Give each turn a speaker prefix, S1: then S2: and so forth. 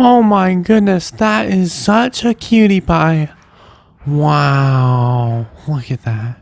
S1: Oh my goodness, that is such a cutie pie. Wow, look at that.